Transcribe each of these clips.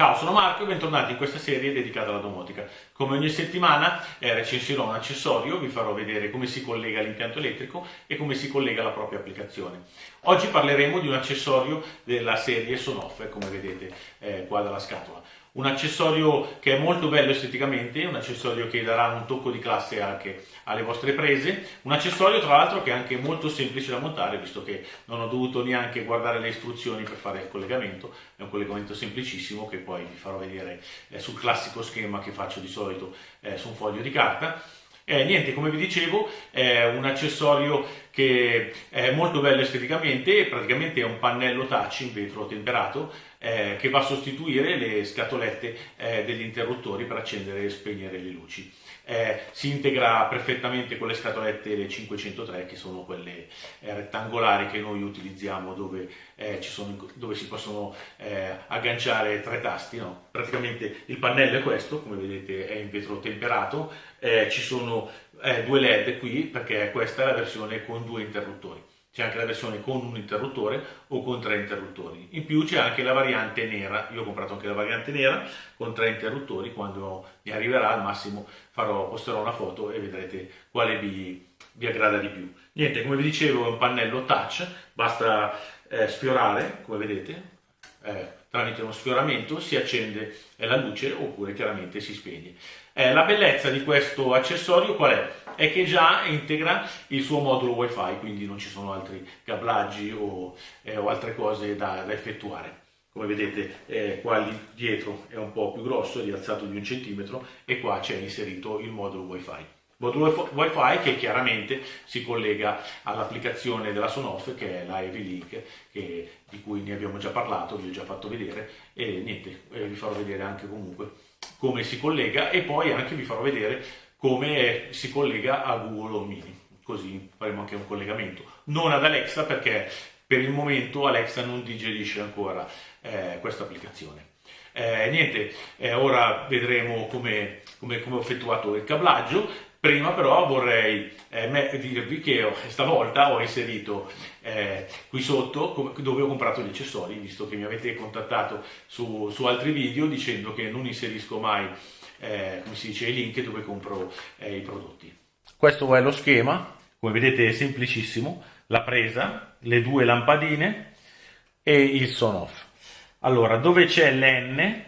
Ciao, sono Marco e bentornati in questa serie dedicata alla domotica. Come ogni settimana eh, recensirò un accessorio, vi farò vedere come si collega l'impianto elettrico e come si collega la propria applicazione. Oggi parleremo di un accessorio della serie Sonoff, come vedete eh, qua dalla scatola un accessorio che è molto bello esteticamente, un accessorio che darà un tocco di classe anche alle vostre prese, un accessorio tra l'altro che è anche molto semplice da montare visto che non ho dovuto neanche guardare le istruzioni per fare il collegamento, è un collegamento semplicissimo che poi vi farò vedere eh, sul classico schema che faccio di solito eh, su un foglio di carta. Eh, niente, come vi dicevo, è un accessorio che è molto bello esteticamente, praticamente è un pannello touch in vetro temperato eh, che va a sostituire le scatolette eh, degli interruttori per accendere e spegnere le luci. Eh, si integra perfettamente con le scatolette 503 che sono quelle eh, rettangolari che noi utilizziamo dove, eh, sono, dove si possono eh, agganciare tre tasti. No? Praticamente il pannello è questo, come vedete è in vetro temperato, ci sono due led qui perché questa è la versione con due interruttori. C'è anche la versione con un interruttore o con tre interruttori. In più c'è anche la variante nera. Io ho comprato anche la variante nera con tre interruttori. Quando mi arriverà al massimo farò, posterò una foto e vedrete quale vi, vi aggrada di più. Niente, come vi dicevo è un pannello touch, basta eh, sfiorare, come vedete, eh, tramite uno sfioramento si accende la luce oppure chiaramente si spegne. Eh, la bellezza di questo accessorio qual è? È che già integra il suo modulo wifi, quindi non ci sono altri cablaggi o, eh, o altre cose da, da, effettuare. Come vedete eh, qua dietro è un po' più grosso, è rialzato di un centimetro e qua c'è inserito il modulo wifi. Modulo wifi che chiaramente si collega all'applicazione della Sonoff che è la Heavy Link che, di cui ne abbiamo già parlato, vi ho già fatto vedere e niente, eh, vi farò vedere anche comunque come si collega e poi anche vi farò vedere come si collega a Google Home Mini, così faremo anche un collegamento. Non ad Alexa perché per il momento Alexa non digerisce ancora eh, questa applicazione. Eh, niente, eh, ora vedremo come, come, come ho effettuato il cablaggio. Prima però vorrei eh, dirvi che stavolta ho inserito eh, qui sotto dove ho comprato gli accessori, visto che mi avete contattato su, su altri video dicendo che non inserisco mai, eh, come si dice, i link dove compro eh, i prodotti. Questo è lo schema, come vedete è semplicissimo, la presa, le due lampadine e il son off. Allora, dove c'è l'N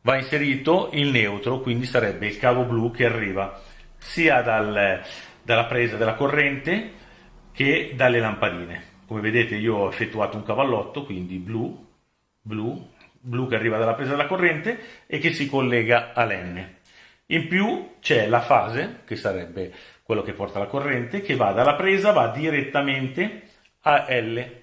va inserito il neutro, quindi sarebbe il cavo blu che arriva sia dal, dalla presa della corrente che dalle lampadine. Come vedete io ho effettuato un cavallotto, quindi blu, blu, blu che arriva dalla presa della corrente e che si collega all'N. In più c'è la fase, che sarebbe quello che porta la corrente, che va dalla presa, va direttamente a L.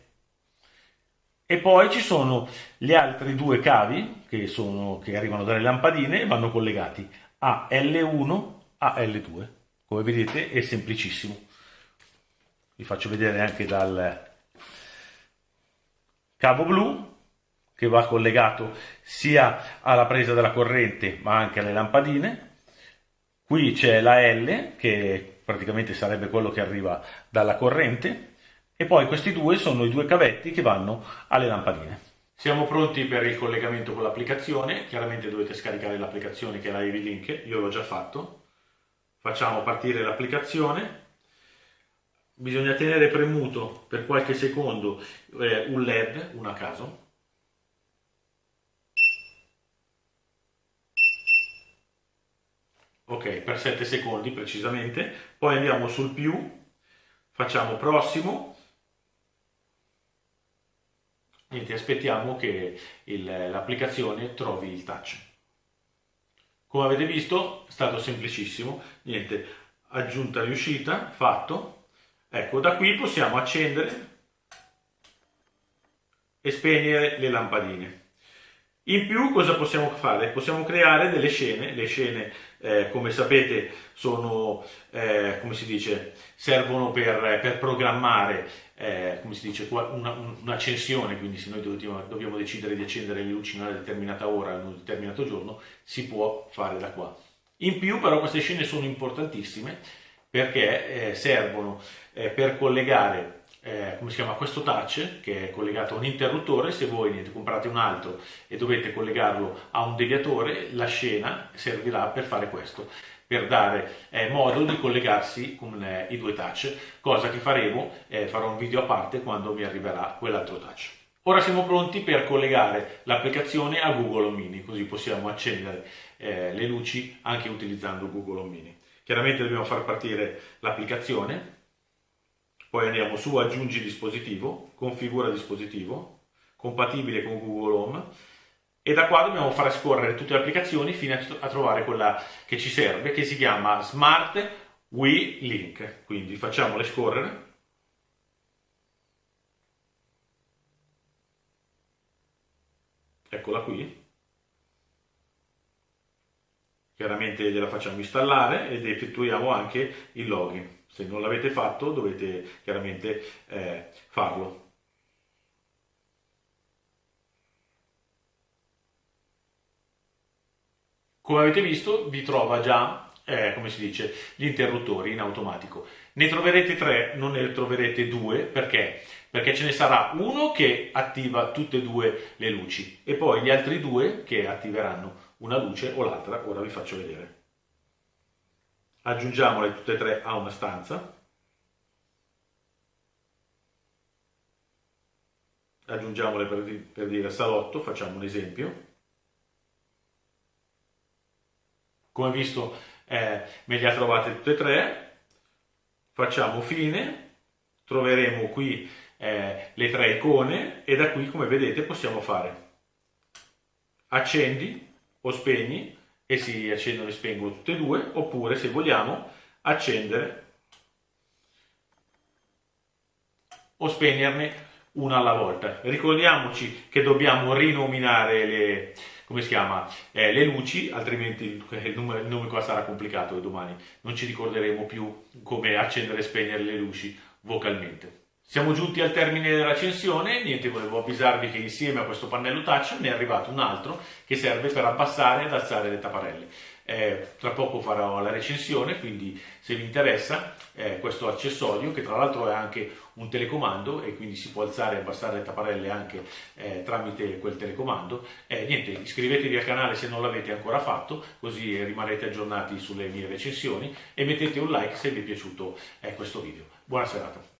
E poi ci sono gli altri due cavi che, sono, che arrivano dalle lampadine e vanno collegati a L1 a L2. Come vedete è semplicissimo. Vi faccio vedere anche dal cavo blu che va collegato sia alla presa della corrente ma anche alle lampadine. Qui c'è la L che praticamente sarebbe quello che arriva dalla corrente e poi questi due sono i due cavetti che vanno alle lampadine. Siamo pronti per il collegamento con l'applicazione, chiaramente dovete scaricare l'applicazione che è la Heavy Link, io l'ho già fatto, facciamo partire l'applicazione. Bisogna tenere premuto per qualche secondo eh, un led un a caso. Ok per 7 secondi precisamente. Poi andiamo sul più facciamo prossimo. Niente aspettiamo che l'applicazione trovi il touch come avete visto è stato semplicissimo, niente, aggiunta riuscita, fatto. Ecco, da qui possiamo accendere e spegnere le lampadine. In più cosa possiamo fare? Possiamo creare delle scene, le scene eh, come sapete sono, eh, come si dice, servono per, per programmare, eh, come si dice, un'accensione, quindi se noi dobbiamo, dobbiamo, decidere di accendere le luci in una determinata ora, in un determinato giorno, si può fare da qua. In più però queste scene sono importantissime perché eh, servono eh, per collegare eh, come si chiama, questo touch che è collegato a un interruttore, se voi niente, comprate un altro e dovete collegarlo a un deviatore, la scena servirà per fare questo per dare eh, modo di collegarsi con eh, i due touch, cosa che faremo, eh, farò un video a parte quando mi arriverà quell'altro touch. Ora siamo pronti per collegare l'applicazione a Google Mini, così possiamo accendere eh, le luci anche utilizzando Google Mini. Chiaramente dobbiamo far partire l'applicazione, poi andiamo su aggiungi dispositivo, configura dispositivo, compatibile con Google Home e da qua dobbiamo fare scorrere tutte le applicazioni fino a trovare quella che ci serve che si chiama Smart We Link. Quindi facciamole scorrere. Eccola qui. Chiaramente gliela facciamo installare ed effettuiamo anche il login. Se non l'avete fatto dovete chiaramente eh, farlo. Come avete visto vi trova già, eh, come si dice, gli interruttori in automatico. Ne troverete tre, non ne troverete due, perché? Perché ce ne sarà uno che attiva tutte e due le luci e poi gli altri due che attiveranno una luce o l'altra, ora vi faccio vedere aggiungiamole tutte e tre a una stanza, aggiungiamole per, per dire salotto, facciamo un esempio, come visto eh, me le ha trovate tutte e tre, facciamo fine, troveremo qui eh, le tre icone e da qui come vedete possiamo fare accendi o spegni e si accendono e spengono tutte e due, oppure se vogliamo accendere o spegnerne una alla volta. Ricordiamoci che dobbiamo rinominare le, come si chiama, eh, le luci, altrimenti il nome, il nome qua sarà complicato e domani non ci ricorderemo più come accendere e spegnere le luci vocalmente. Siamo giunti al termine della recensione, niente, volevo avvisarvi che insieme a questo pannello touch ne è arrivato un altro che serve per abbassare ed alzare le tapparelle. Eh, tra poco farò la recensione, quindi se vi interessa eh, questo accessorio, che tra l'altro è anche un telecomando e quindi si può alzare e abbassare le tapparelle anche eh, tramite quel telecomando, eh, niente, iscrivetevi al canale se non l'avete ancora fatto, così rimarrete aggiornati sulle mie recensioni e mettete un like se vi è piaciuto eh, questo video. Buona serata!